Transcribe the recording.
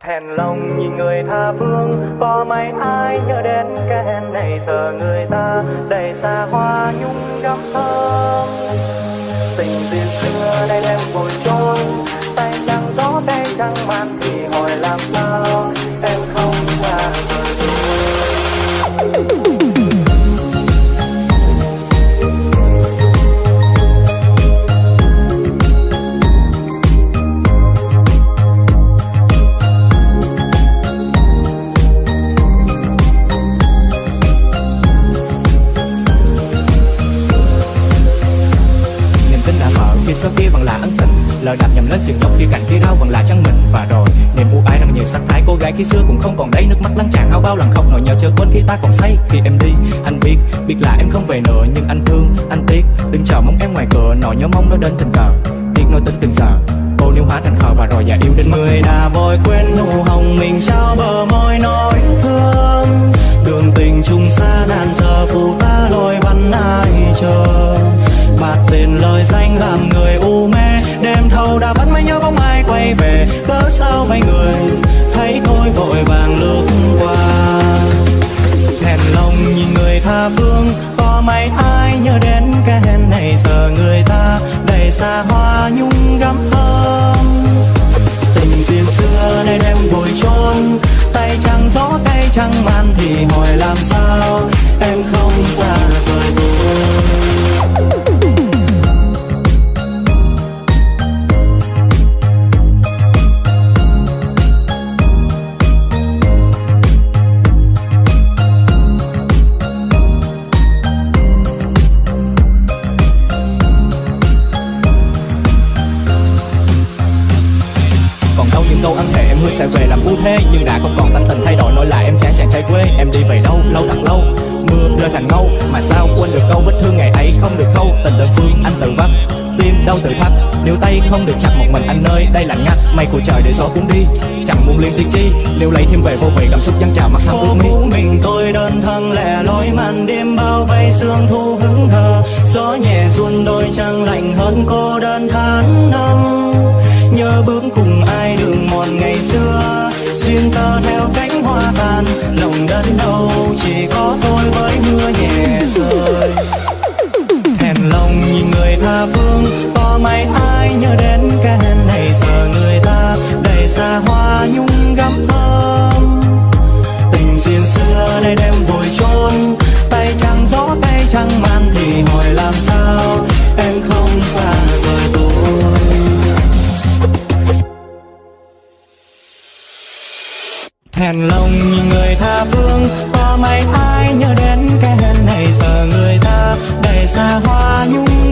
Thèn lòng nhìn người tha phương, Có mấy ai nhớ đến cái hèn này, Giờ người ta đầy xa hoa nhung phía sau kia vẫn là ân tình lời đạp nhầm lên sườn dốc khi cạnh kia đau vẫn là chân mình? Và rồi, niềm u ái nồng nhiều sắc thái, cô gái khi xưa cũng không còn đấy, nước mắt lăn tràn hao bao lần khóc, nỗi nhớ chờ quên khi ta còn say. Khi em đi, anh biết biết là em không về nữa, nhưng anh thương, anh tiếc. Đừng chờ mong em ngoài cửa, nỗi nhớ mong nó đến tình cờ. Tiếc nỗi tình từng giờ cô níu hóa thành khờ và rồi già yêu đến Người đã vội quên nụ hồng mình trao bờ môi, nói đã vẫn mới nhớ bóng ai quay về. Cớ sao vay người thấy tôi vội vàng lướt qua. Thẹn lòng nhìn người tha phương, Có mấy ai nhớ đến cái hẹn này? Giờ người ta đầy xa hoa nhung gắm thơm. Tình duyên xưa nay đem vội trốn Tay trắng gió tay trắng man Thì hỏi làm sao? Em không xa rời tôi đâu ăn câu thề em hứa sẽ về làm phu thế nhưng đã không còn tánh tình thay đổi nỗi lại em chán chàng trai quê. Em đi về đâu lâu thật lâu. Mưa rơi thành ngâu, mà sao quên được câu vết thương ngày ấy không được khâu. Tình đơn phương, anh tự vấp tim đau tự thắt. Nếu tay không được chặt một mình anh ơi, đây lạnh ngắt. Mây của trời để gió cuốn đi, chẳng muốn liên tiếc chi. Nếu lấy thêm về vô vị, cảm xúc dâng trào mặt thắm ướt phố mi mình tôi đơn thân, lẻ loi màn đêm bao vây sương thu hứng thờ. Gió nhẹ run đôi chân lạnh hơn cô đơn tháng năm ngày xưa, xuyên tơ theo cánh hoa tàn, lòng đất đâu chỉ có tôi với mưa nhẹ rơi Hèn lòng như người tha phương, Có mấy ai nhớ đến cái hèn này giờ người ta đầy xa hoa nhung